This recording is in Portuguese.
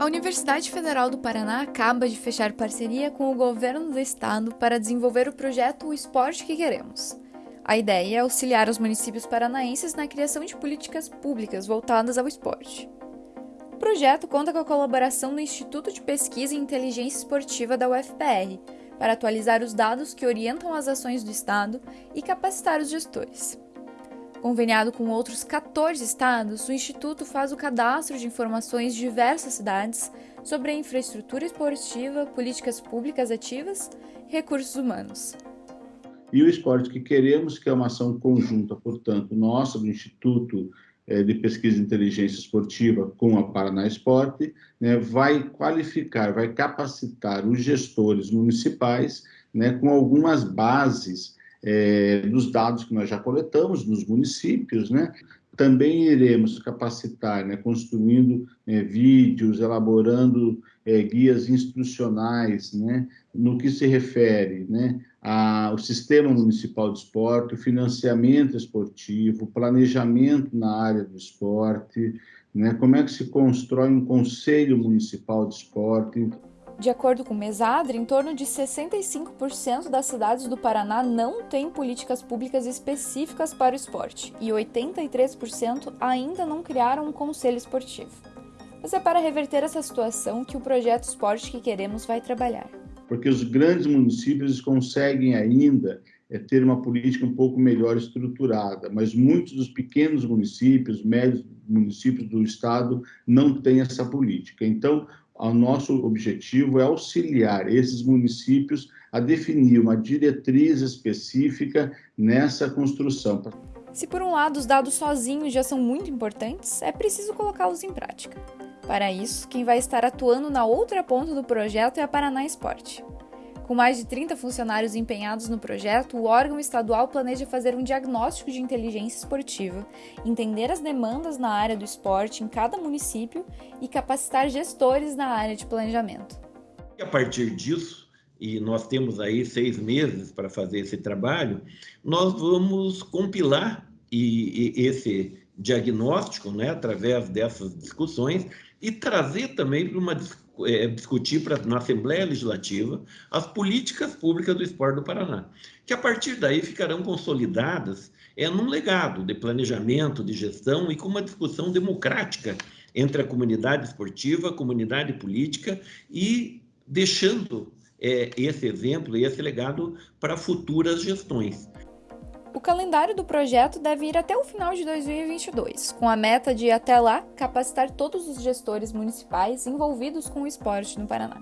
A Universidade Federal do Paraná acaba de fechar parceria com o governo do estado para desenvolver o projeto O Esporte que Queremos. A ideia é auxiliar os municípios paranaenses na criação de políticas públicas voltadas ao esporte. O projeto conta com a colaboração do Instituto de Pesquisa em Inteligência Esportiva da UFPR para atualizar os dados que orientam as ações do Estado e capacitar os gestores. Conveniado com outros 14 estados, o Instituto faz o cadastro de informações de diversas cidades sobre a infraestrutura esportiva, políticas públicas ativas e recursos humanos. E o esporte que queremos, que é uma ação conjunta, portanto, nossa, do Instituto eh, de Pesquisa e Inteligência Esportiva com a Paraná Esporte, né, vai qualificar, vai capacitar os gestores municipais né, com algumas bases é, dos dados que nós já coletamos nos municípios, né? Também iremos capacitar, né, construindo é, vídeos, elaborando é, guias instrucionais, né, no que se refere né, ao sistema municipal de esporte, financiamento esportivo, planejamento na área do esporte, né, como é que se constrói um conselho municipal de esporte. De acordo com Mesadre, em torno de 65% das cidades do Paraná não têm políticas públicas específicas para o esporte e 83% ainda não criaram um conselho esportivo. Mas é para reverter essa situação que o projeto Esporte que Queremos vai trabalhar. Porque os grandes municípios conseguem ainda é, ter uma política um pouco melhor estruturada, mas muitos dos pequenos municípios, médios municípios do estado não têm essa política. Então, o nosso objetivo é auxiliar esses municípios a definir uma diretriz específica nessa construção. Se por um lado os dados sozinhos já são muito importantes, é preciso colocá-los em prática. Para isso, quem vai estar atuando na outra ponta do projeto é a Paraná Esporte. Com mais de 30 funcionários empenhados no projeto, o órgão estadual planeja fazer um diagnóstico de inteligência esportiva, entender as demandas na área do esporte em cada município e capacitar gestores na área de planejamento. A partir disso, e nós temos aí seis meses para fazer esse trabalho, nós vamos compilar e, e esse diagnóstico, né, através dessas discussões, e trazer também para uma é, discutir pra, na Assembleia Legislativa as políticas públicas do esporte do Paraná, que a partir daí ficarão consolidadas é, num legado de planejamento, de gestão e com uma discussão democrática entre a comunidade esportiva, a comunidade política e deixando é, esse exemplo e esse legado para futuras gestões. O calendário do projeto deve ir até o final de 2022, com a meta de, até lá, capacitar todos os gestores municipais envolvidos com o esporte no Paraná.